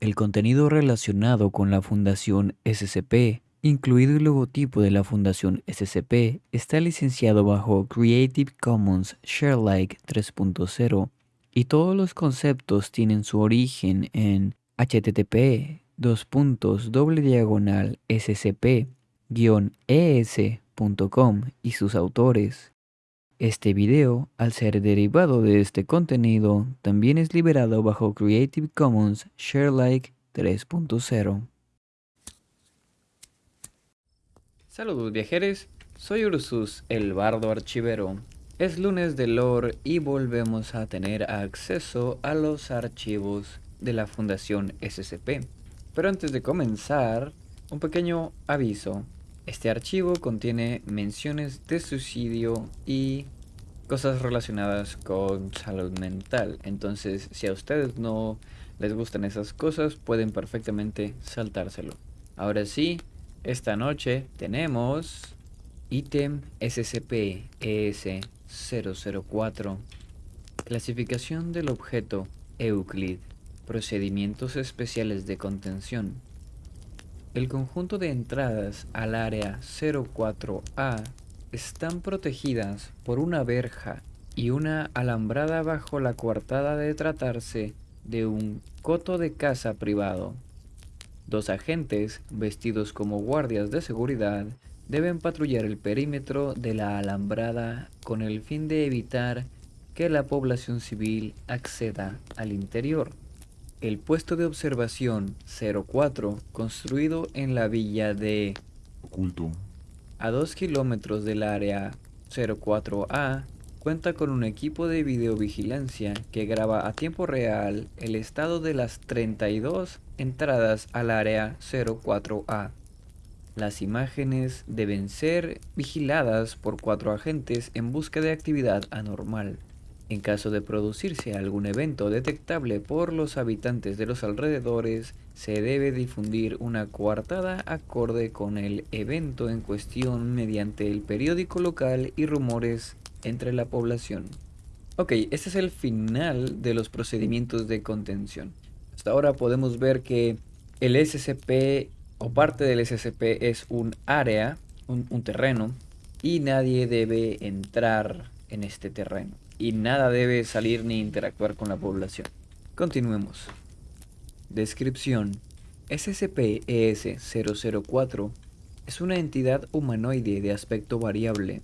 El contenido relacionado con la Fundación SCP, incluido el logotipo de la Fundación SCP, está licenciado bajo Creative Commons Sharealike 3.0 y todos los conceptos tienen su origen en http scp-es.com y sus autores. Este video, al ser derivado de este contenido, también es liberado bajo Creative Commons Sharealike 3.0. Saludos viajeros, soy Ursus, el bardo archivero. Es lunes de lore y volvemos a tener acceso a los archivos de la Fundación SCP. Pero antes de comenzar, un pequeño aviso. Este archivo contiene menciones de suicidio y cosas relacionadas con salud mental. Entonces, si a ustedes no les gustan esas cosas, pueden perfectamente saltárselo. Ahora sí, esta noche tenemos ítem SCP-ES-004. Clasificación del objeto Euclid. Procedimientos especiales de contención. El conjunto de entradas al área 04A están protegidas por una verja y una alambrada bajo la coartada de tratarse de un coto de casa privado. Dos agentes, vestidos como guardias de seguridad, deben patrullar el perímetro de la alambrada con el fin de evitar que la población civil acceda al interior. El puesto de observación 04, construido en la villa de Oculto, a 2 kilómetros del área 04A, cuenta con un equipo de videovigilancia que graba a tiempo real el estado de las 32 entradas al área 04A. Las imágenes deben ser vigiladas por cuatro agentes en busca de actividad anormal. En caso de producirse algún evento detectable por los habitantes de los alrededores, se debe difundir una coartada acorde con el evento en cuestión mediante el periódico local y rumores entre la población. Ok, este es el final de los procedimientos de contención. Hasta ahora podemos ver que el SCP o parte del SCP es un área, un, un terreno, y nadie debe entrar en este terreno y nada debe salir ni interactuar con la población. Continuemos. Descripción. SCP-ES-004 es una entidad humanoide de aspecto variable.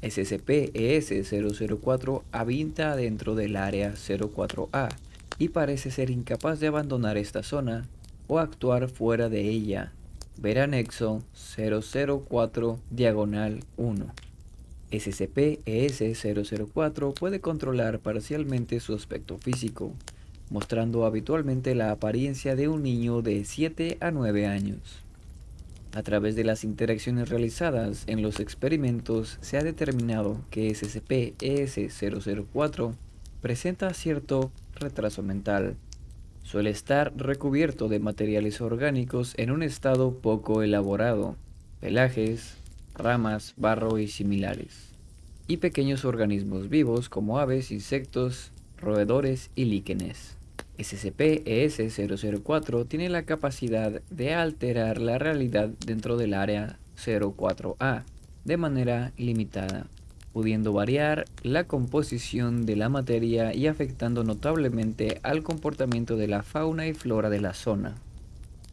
SCP-ES-004 habita dentro del área 04A y parece ser incapaz de abandonar esta zona o actuar fuera de ella. Ver anexo 004 diagonal 1. SCP-ES-004 puede controlar parcialmente su aspecto físico, mostrando habitualmente la apariencia de un niño de 7 a 9 años. A través de las interacciones realizadas en los experimentos se ha determinado que SCP-ES-004 presenta cierto retraso mental. Suele estar recubierto de materiales orgánicos en un estado poco elaborado, pelajes, ramas, barro y similares, y pequeños organismos vivos como aves, insectos, roedores y líquenes. SCP-ES-004 tiene la capacidad de alterar la realidad dentro del área 04A de manera limitada, pudiendo variar la composición de la materia y afectando notablemente al comportamiento de la fauna y flora de la zona.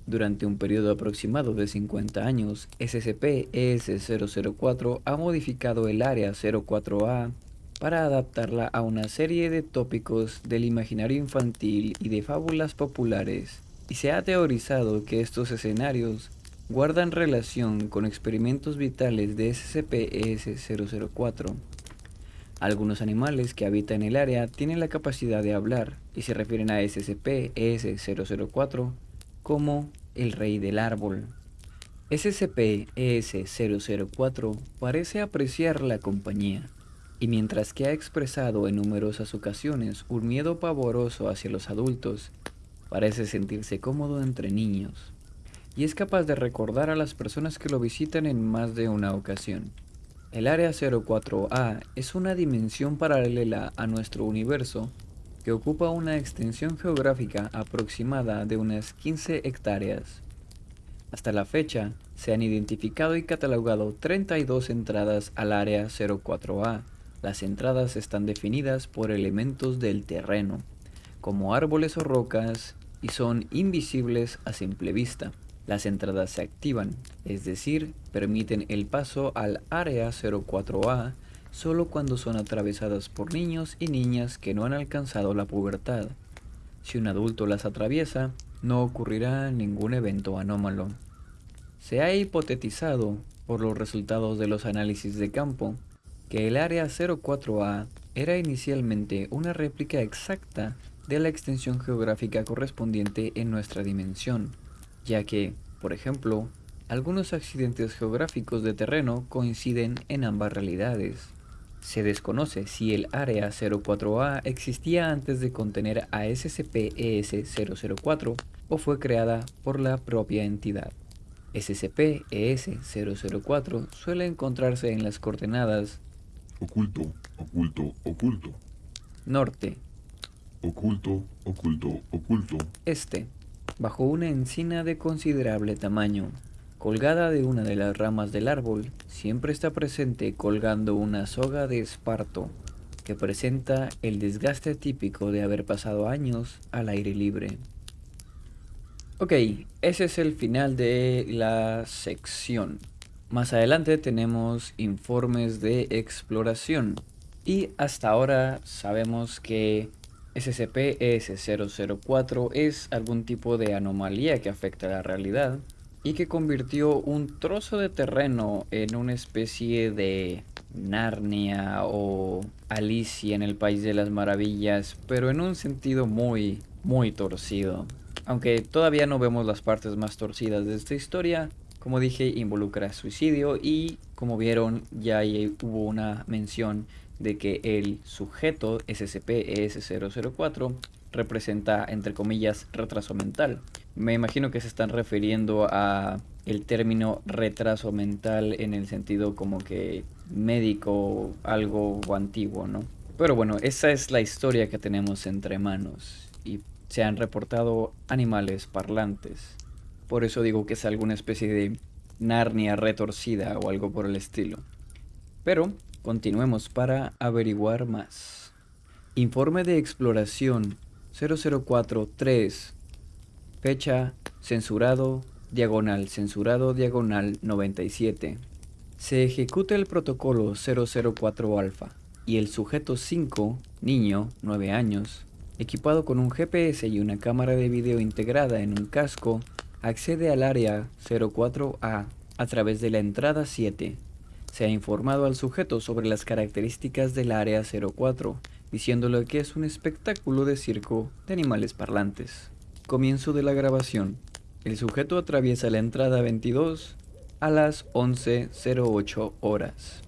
Durante un periodo aproximado de 50 años, SCP-ES-004 ha modificado el área 04A para adaptarla a una serie de tópicos del imaginario infantil y de fábulas populares, y se ha teorizado que estos escenarios guardan relación con experimentos vitales de SCP-ES-004. Algunos animales que habitan el área tienen la capacidad de hablar y se refieren a SCP-ES-004 como el rey del árbol. SCP-ES-004 parece apreciar la compañía, y mientras que ha expresado en numerosas ocasiones un miedo pavoroso hacia los adultos, parece sentirse cómodo entre niños, y es capaz de recordar a las personas que lo visitan en más de una ocasión. El Área 04A es una dimensión paralela a nuestro universo que ocupa una extensión geográfica aproximada de unas 15 hectáreas. Hasta la fecha, se han identificado y catalogado 32 entradas al área 04A. Las entradas están definidas por elementos del terreno, como árboles o rocas, y son invisibles a simple vista. Las entradas se activan, es decir, permiten el paso al área 04A solo cuando son atravesadas por niños y niñas que no han alcanzado la pubertad. Si un adulto las atraviesa, no ocurrirá ningún evento anómalo. Se ha hipotetizado, por los resultados de los análisis de campo, que el área 04A era inicialmente una réplica exacta de la extensión geográfica correspondiente en nuestra dimensión, ya que, por ejemplo, algunos accidentes geográficos de terreno coinciden en ambas realidades. Se desconoce si el área 04A existía antes de contener a SCP-ES-004 o fue creada por la propia entidad. SCP-ES-004 suele encontrarse en las coordenadas Oculto, oculto, oculto. Norte. Oculto, oculto, oculto. Este, bajo una encina de considerable tamaño, Colgada de una de las ramas del árbol, siempre está presente colgando una soga de esparto, que presenta el desgaste típico de haber pasado años al aire libre. Ok, ese es el final de la sección. Más adelante tenemos informes de exploración. Y hasta ahora sabemos que SCP-ES-004 es algún tipo de anomalía que afecta a la realidad y que convirtió un trozo de terreno en una especie de Narnia o Alicia en el País de las Maravillas, pero en un sentido muy, muy torcido. Aunque todavía no vemos las partes más torcidas de esta historia, como dije, involucra suicidio y como vieron ya hubo una mención de que el sujeto SCP-ES004 representa entre comillas retraso mental. Me imagino que se están refiriendo a el término retraso mental en el sentido como que médico, algo antiguo, ¿no? Pero bueno, esa es la historia que tenemos entre manos y se han reportado animales parlantes. Por eso digo que es alguna especie de Narnia retorcida o algo por el estilo. Pero continuemos para averiguar más. Informe de exploración 0043. Fecha censurado diagonal censurado diagonal 97. Se ejecuta el protocolo 004 alfa y el sujeto 5, niño, 9 años, equipado con un GPS y una cámara de video integrada en un casco, accede al área 04A a través de la entrada 7. Se ha informado al sujeto sobre las características del área 04, diciéndole que es un espectáculo de circo de animales parlantes. Comienzo de la grabación. El sujeto atraviesa la entrada 22 a las 11.08 horas.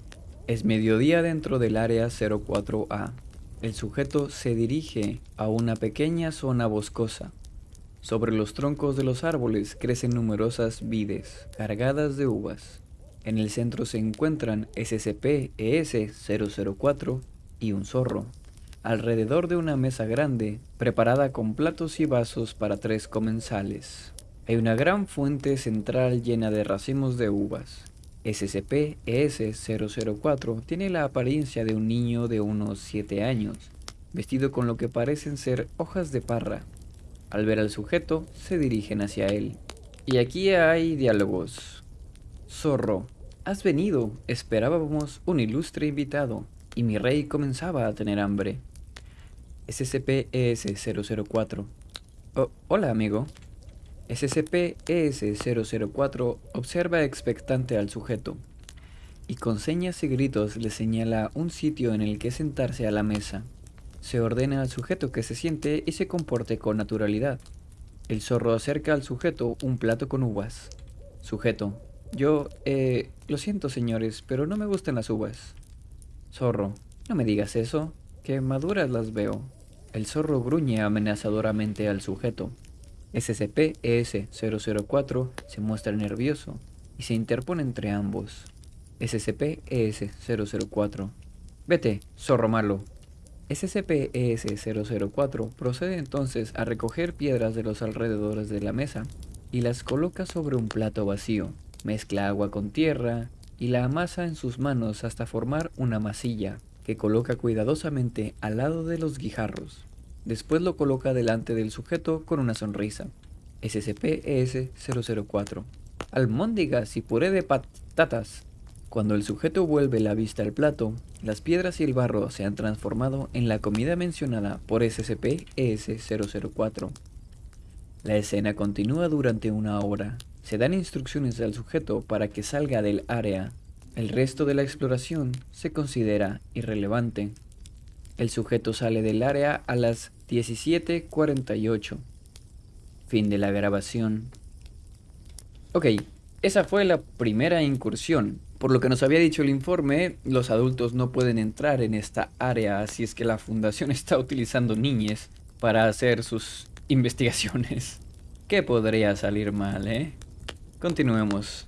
Es mediodía dentro del área 04A. El sujeto se dirige a una pequeña zona boscosa sobre los troncos de los árboles crecen numerosas vides cargadas de uvas. En el centro se encuentran SCP-ES-004 y un zorro. Alrededor de una mesa grande, preparada con platos y vasos para tres comensales. Hay una gran fuente central llena de racimos de uvas. SCP-ES-004 tiene la apariencia de un niño de unos 7 años, vestido con lo que parecen ser hojas de parra al ver al sujeto, se dirigen hacia él. Y aquí hay diálogos. Zorro, has venido. Esperábamos un ilustre invitado. Y mi rey comenzaba a tener hambre. SCP-ES-004. hola, amigo. SCP-ES-004 observa expectante al sujeto y con señas y gritos le señala un sitio en el que sentarse a la mesa. Se ordena al sujeto que se siente y se comporte con naturalidad. El zorro acerca al sujeto un plato con uvas. Sujeto. Yo, eh, lo siento señores, pero no me gustan las uvas. Zorro. No me digas eso, que maduras las veo. El zorro gruñe amenazadoramente al sujeto. SCP-ES-004 se muestra nervioso y se interpone entre ambos. SCP-ES-004. Vete, zorro malo, SCP-ES-004 procede entonces a recoger piedras de los alrededores de la mesa y las coloca sobre un plato vacío, mezcla agua con tierra y la amasa en sus manos hasta formar una masilla que coloca cuidadosamente al lado de los guijarros. Después lo coloca delante del sujeto con una sonrisa. SCP-ES-004 Almóndigas y puré de patatas cuando el sujeto vuelve la vista al plato, las piedras y el barro se han transformado en la comida mencionada por SCP-ES-004. La escena continúa durante una hora. Se dan instrucciones al sujeto para que salga del área. El resto de la exploración se considera irrelevante. El sujeto sale del área a las 17.48. Fin de la grabación. Ok, esa fue la primera incursión. Por lo que nos había dicho el informe, los adultos no pueden entrar en esta área, así es que la fundación está utilizando niñes para hacer sus investigaciones. ¿Qué podría salir mal, eh? Continuemos.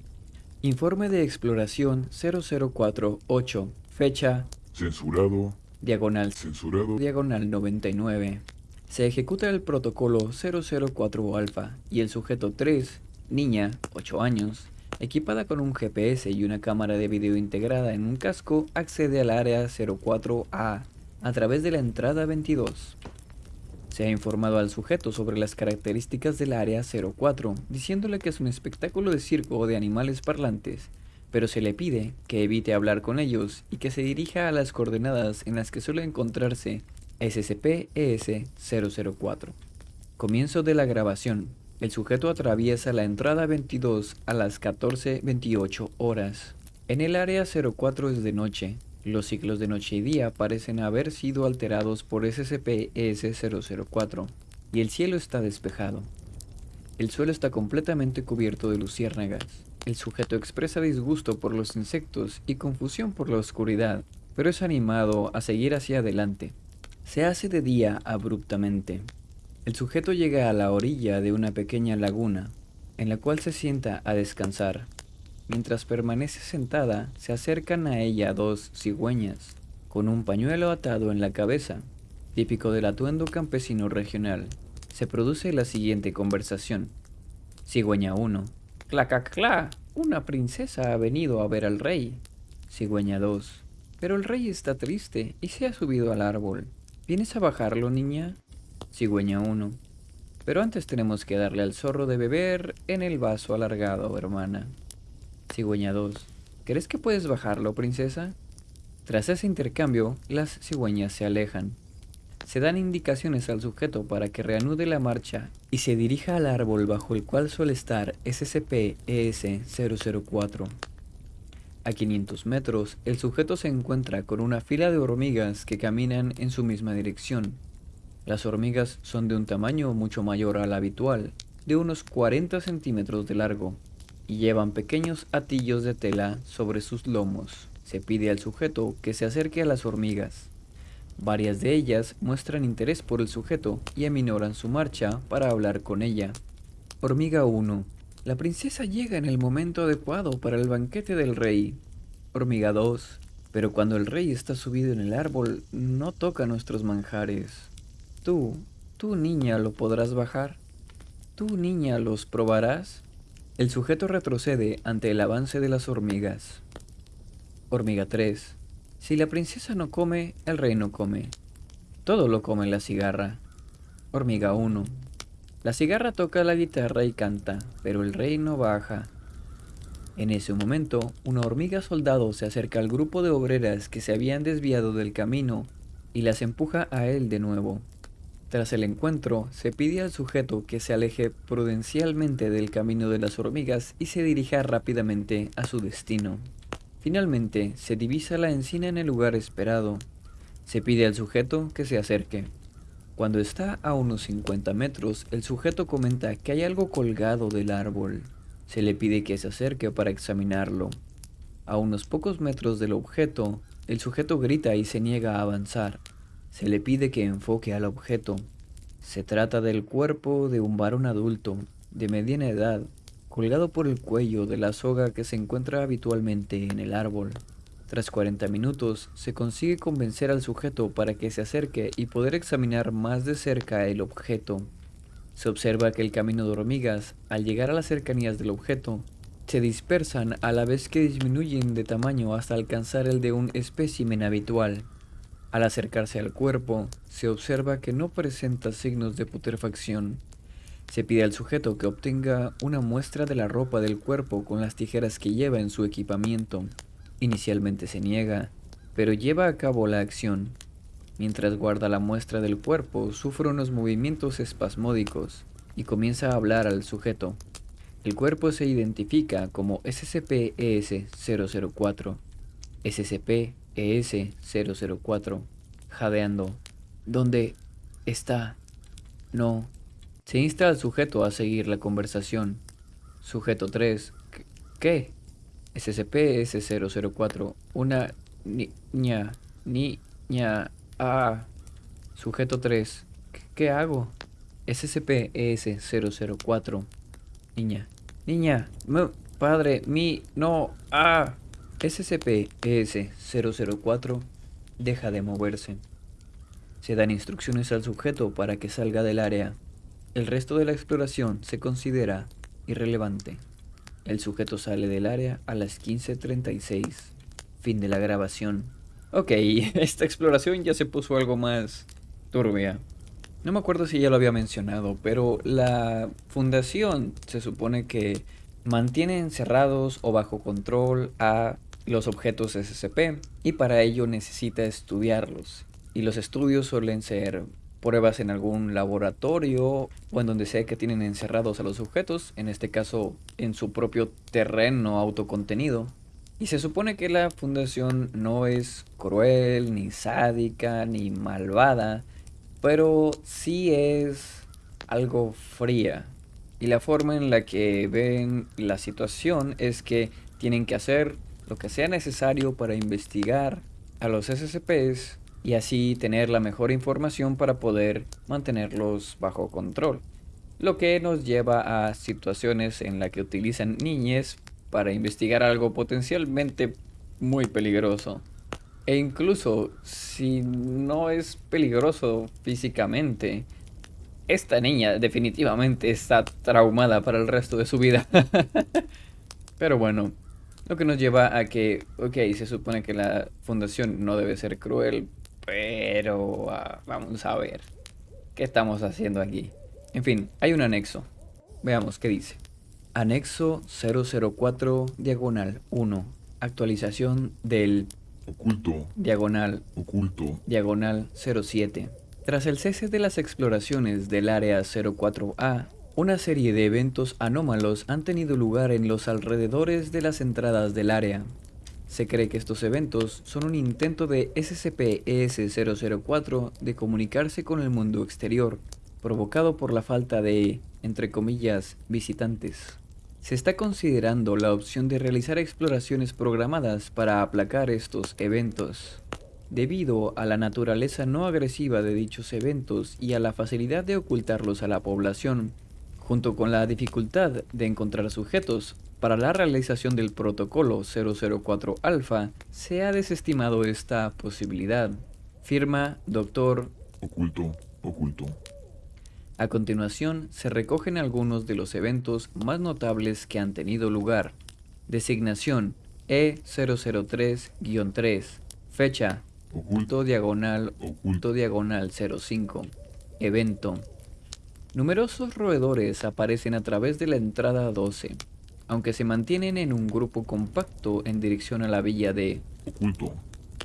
Informe de exploración 0048, fecha Censurado. diagonal Censurado. diagonal 99. Se ejecuta el protocolo 004 alfa y el sujeto 3, niña, 8 años, equipada con un GPS y una cámara de video integrada en un casco, accede al área 04A a través de la entrada 22. Se ha informado al sujeto sobre las características del área 04, diciéndole que es un espectáculo de circo de animales parlantes, pero se le pide que evite hablar con ellos y que se dirija a las coordenadas en las que suele encontrarse SCP-ES-004. Comienzo de la grabación. El sujeto atraviesa la entrada 22 a las 14.28 horas. En el área 04 es de noche. Los ciclos de noche y día parecen haber sido alterados por SCP-ES-004 y el cielo está despejado. El suelo está completamente cubierto de luciérnagas. El sujeto expresa disgusto por los insectos y confusión por la oscuridad, pero es animado a seguir hacia adelante. Se hace de día abruptamente. El sujeto llega a la orilla de una pequeña laguna, en la cual se sienta a descansar. Mientras permanece sentada, se acercan a ella dos cigüeñas, con un pañuelo atado en la cabeza, típico del atuendo campesino regional. Se produce la siguiente conversación. Cigüeña 1. Clacaclá, una princesa ha venido a ver al rey. Cigüeña 2. Pero el rey está triste y se ha subido al árbol. ¿Vienes a bajarlo, niña? Cigüeña 1. Pero antes tenemos que darle al zorro de beber en el vaso alargado, hermana. Cigüeña 2. ¿Crees que puedes bajarlo, princesa? Tras ese intercambio, las cigüeñas se alejan. Se dan indicaciones al sujeto para que reanude la marcha y se dirija al árbol bajo el cual suele estar SCP-ES-004. A 500 metros, el sujeto se encuentra con una fila de hormigas que caminan en su misma dirección. Las hormigas son de un tamaño mucho mayor al habitual, de unos 40 centímetros de largo, y llevan pequeños atillos de tela sobre sus lomos. Se pide al sujeto que se acerque a las hormigas. Varias de ellas muestran interés por el sujeto y aminoran su marcha para hablar con ella. Hormiga 1. La princesa llega en el momento adecuado para el banquete del rey. Hormiga 2. Pero cuando el rey está subido en el árbol, no toca nuestros manjares. Tú, tú niña, lo podrás bajar. Tú niña, los probarás. El sujeto retrocede ante el avance de las hormigas. Hormiga 3. Si la princesa no come, el rey no come. Todo lo come la cigarra. Hormiga 1. La cigarra toca la guitarra y canta, pero el rey no baja. En ese momento, una hormiga soldado se acerca al grupo de obreras que se habían desviado del camino y las empuja a él de nuevo. Tras el encuentro, se pide al sujeto que se aleje prudencialmente del camino de las hormigas y se dirija rápidamente a su destino. Finalmente, se divisa la encina en el lugar esperado. Se pide al sujeto que se acerque. Cuando está a unos 50 metros, el sujeto comenta que hay algo colgado del árbol. Se le pide que se acerque para examinarlo. A unos pocos metros del objeto, el sujeto grita y se niega a avanzar. Se le pide que enfoque al objeto. Se trata del cuerpo de un varón adulto, de mediana edad, colgado por el cuello de la soga que se encuentra habitualmente en el árbol. Tras 40 minutos, se consigue convencer al sujeto para que se acerque y poder examinar más de cerca el objeto. Se observa que el camino de hormigas, al llegar a las cercanías del objeto, se dispersan a la vez que disminuyen de tamaño hasta alcanzar el de un espécimen habitual. Al acercarse al cuerpo, se observa que no presenta signos de putrefacción. Se pide al sujeto que obtenga una muestra de la ropa del cuerpo con las tijeras que lleva en su equipamiento. Inicialmente se niega, pero lleva a cabo la acción. Mientras guarda la muestra del cuerpo, sufre unos movimientos espasmódicos y comienza a hablar al sujeto. El cuerpo se identifica como SCP-ES-004. SCP-ES-004. Jadeando. ¿Dónde está? No. Se insta al sujeto a seguir la conversación. Sujeto 3. ¿Qué? SCP-S004. Una niña. Niña. Ah. Sujeto 3. ¿Qué hago? SCP-ES004. Niña. Niña. Padre. Mi. No. Ah. SCP-ES004 deja de moverse. Se dan instrucciones al sujeto para que salga del área. El resto de la exploración se considera irrelevante. El sujeto sale del área a las 15.36. Fin de la grabación. Ok, esta exploración ya se puso algo más turbia. No me acuerdo si ya lo había mencionado, pero la fundación se supone que mantiene encerrados o bajo control a los objetos SCP y para ello necesita estudiarlos. Y los estudios suelen ser pruebas en algún laboratorio o en donde sea que tienen encerrados a los sujetos, en este caso en su propio terreno autocontenido. Y se supone que la fundación no es cruel, ni sádica, ni malvada, pero sí es algo fría. Y la forma en la que ven la situación es que tienen que hacer lo que sea necesario para investigar a los SCPs y así tener la mejor información para poder mantenerlos bajo control. Lo que nos lleva a situaciones en las que utilizan niñez para investigar algo potencialmente muy peligroso. E incluso si no es peligroso físicamente, esta niña definitivamente está traumada para el resto de su vida. Pero bueno, lo que nos lleva a que, ok, se supone que la fundación no debe ser cruel, pero uh, vamos a ver qué estamos haciendo aquí. En fin, hay un anexo. Veamos qué dice. Anexo 004 diagonal 1. Actualización del Oculto. diagonal Oculto. diagonal 07. Tras el cese de las exploraciones del área 04A, una serie de eventos anómalos han tenido lugar en los alrededores de las entradas del área. Se cree que estos eventos son un intento de SCP-ES-004 de comunicarse con el mundo exterior, provocado por la falta de, entre comillas, visitantes. Se está considerando la opción de realizar exploraciones programadas para aplacar estos eventos. Debido a la naturaleza no agresiva de dichos eventos y a la facilidad de ocultarlos a la población, junto con la dificultad de encontrar sujetos para la realización del protocolo 004 alfa, se ha desestimado esta posibilidad. Firma Dr. Oculto. Oculto. A continuación, se recogen algunos de los eventos más notables que han tenido lugar. Designación E003-3. Fecha. Oculto diagonal. Oculto diagonal 05. Evento. Numerosos roedores aparecen a través de la entrada 12, aunque se mantienen en un grupo compacto en dirección a la villa de Oculto.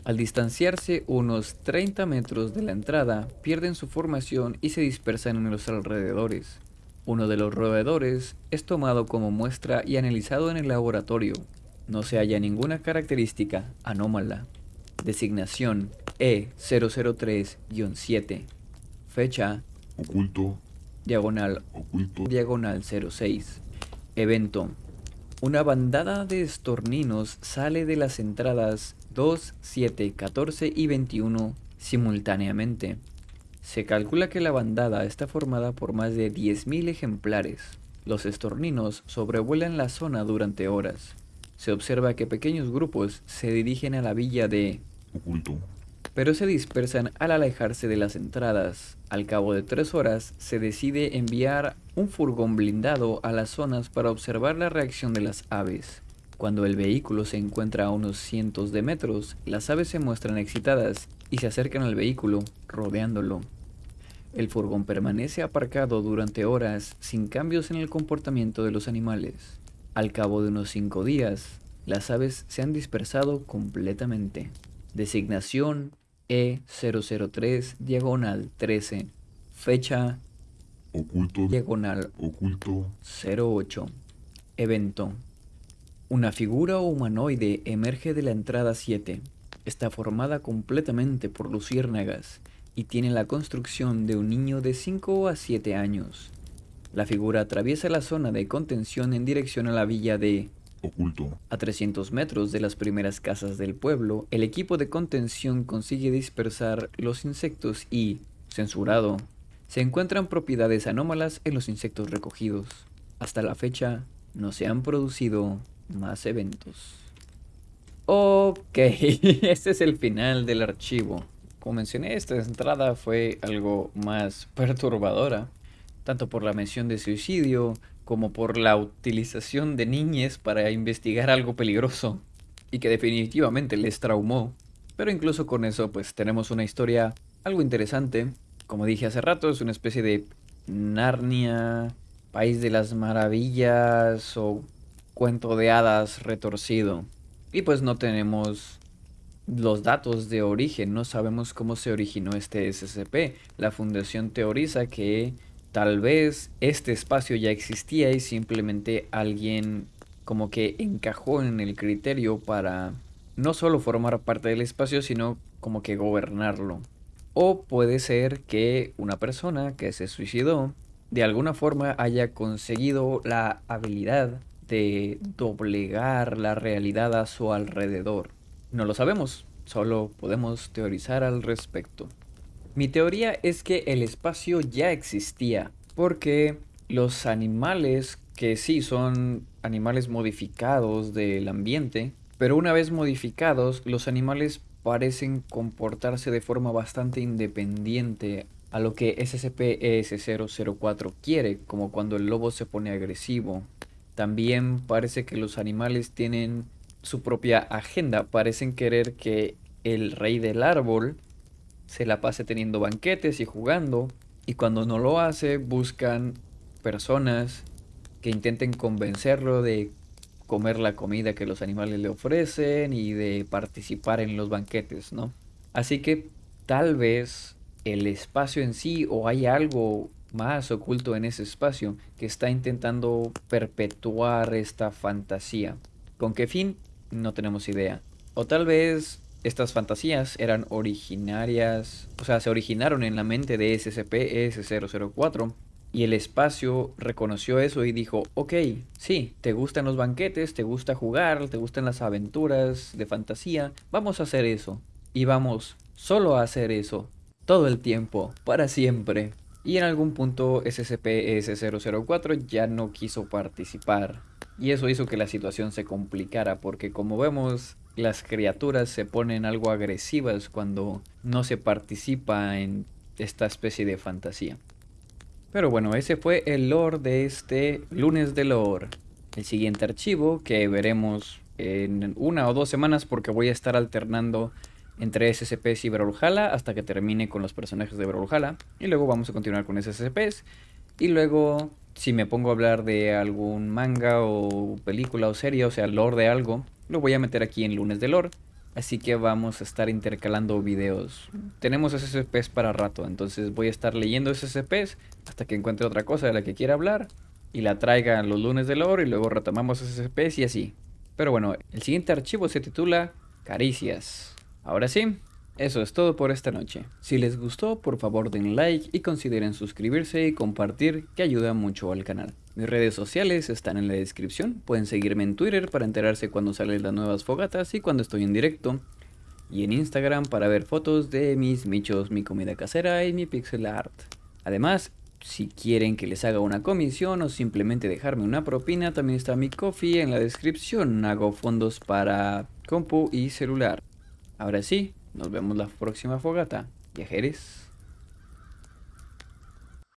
Al distanciarse unos 30 metros de la entrada, pierden su formación y se dispersan en los alrededores. Uno de los roedores es tomado como muestra y analizado en el laboratorio. No se halla ninguna característica anómala. Designación E003-7. Fecha Oculto. Diagonal Oculto. diagonal 06. Evento. Una bandada de estorninos sale de las entradas 2, 7, 14 y 21 simultáneamente. Se calcula que la bandada está formada por más de 10.000 ejemplares. Los estorninos sobrevuelan la zona durante horas. se observa que pequeños grupos se dirigen a la villa de Oculto. Pero se dispersan al alejarse de las entradas. Al cabo de tres horas, se decide enviar un furgón blindado a las zonas para observar la reacción de las aves. Cuando el vehículo se encuentra a unos cientos de metros, las aves se muestran excitadas y se acercan al vehículo, rodeándolo. El furgón permanece aparcado durante horas sin cambios en el comportamiento de los animales. Al cabo de unos cinco días, las aves se han dispersado completamente. Designación E003 diagonal 13. Fecha Oculto. diagonal Oculto. 08. Evento. Una figura humanoide emerge de la entrada 7. Está formada completamente por luciérnagas y tiene la construcción de un niño de 5 a 7 años. La figura atraviesa la zona de contención en dirección a la villa de Oculto. a 300 metros de las primeras casas del pueblo, el equipo de contención consigue dispersar los insectos y, censurado, se encuentran propiedades anómalas en los insectos recogidos. Hasta la fecha, no se han producido más eventos. Ok, este es el final del archivo. Como mencioné, esta entrada fue algo más perturbadora, tanto por la mención de suicidio como por la utilización de niñes para investigar algo peligroso y que definitivamente les traumó. Pero incluso con eso pues tenemos una historia algo interesante. Como dije hace rato, es una especie de Narnia, País de las Maravillas o cuento de hadas retorcido. Y pues no tenemos los datos de origen, no sabemos cómo se originó este SCP. La fundación teoriza que tal vez este espacio ya existía y simplemente alguien como que encajó en el criterio para no solo formar parte del espacio, sino como que gobernarlo. O puede ser que una persona que se suicidó de alguna forma haya conseguido la habilidad de doblegar la realidad a su alrededor. No lo sabemos, solo podemos teorizar al respecto. Mi teoría es que el espacio ya existía, porque los animales que sí son animales modificados del ambiente, pero una vez modificados, los animales parecen comportarse de forma bastante independiente a lo que SCP-ES004 quiere, como cuando el lobo se pone agresivo. También parece que los animales tienen su propia agenda, parecen querer que el rey del árbol se la pase teniendo banquetes y jugando, y cuando no lo hace buscan personas que intenten convencerlo de comer la comida que los animales le ofrecen y de participar en los banquetes, ¿no? Así que tal vez el espacio en sí o hay algo más oculto en ese espacio que está intentando perpetuar esta fantasía. ¿Con qué fin? No tenemos idea. O tal vez estas fantasías eran originarias, o sea, se originaron en la mente de SCP-S004 y el espacio reconoció eso y dijo, ok, sí, te gustan los banquetes, te gusta jugar, te gustan las aventuras de fantasía, vamos a hacer eso. Y vamos solo a hacer eso, todo el tiempo, para siempre. Y en algún punto SCP-S004 ya no quiso participar. Y eso hizo que la situación se complicara porque como vemos las criaturas se ponen algo agresivas cuando no se participa en esta especie de fantasía. Pero bueno, ese fue el lore de este lunes de lore. El siguiente archivo que veremos en una o dos semanas porque voy a estar alternando entre SCPs y Brawlhalla hasta que termine con los personajes de Brawlhalla. Y luego vamos a continuar con SCPs. Y luego, si me pongo a hablar de algún manga o película o serie, o sea, lore de algo, lo voy a meter aquí en lunes de lore. Así que vamos a estar intercalando videos. Tenemos SCPs para rato, entonces voy a estar leyendo SCPs hasta que encuentre otra cosa de la que quiera hablar y la traiga los lunes de lore y luego retomamos SCPs y así. Pero bueno, el siguiente archivo se titula Caricias. Ahora sí, eso es todo por esta noche. Si les gustó, por favor den like y consideren suscribirse y compartir que ayuda mucho al canal. Mis redes sociales están en la descripción, pueden seguirme en Twitter para enterarse cuando salen las nuevas fogatas y cuando estoy en directo. Y en Instagram para ver fotos de mis michos, mi comida casera y mi pixel art. Además, Si quieren que les haga una comisión o simplemente dejarme una propina, también está mi coffee en la descripción. Hago fondos para compu y celular. Ahora sí, nos vemos la próxima fogata. Viajeres.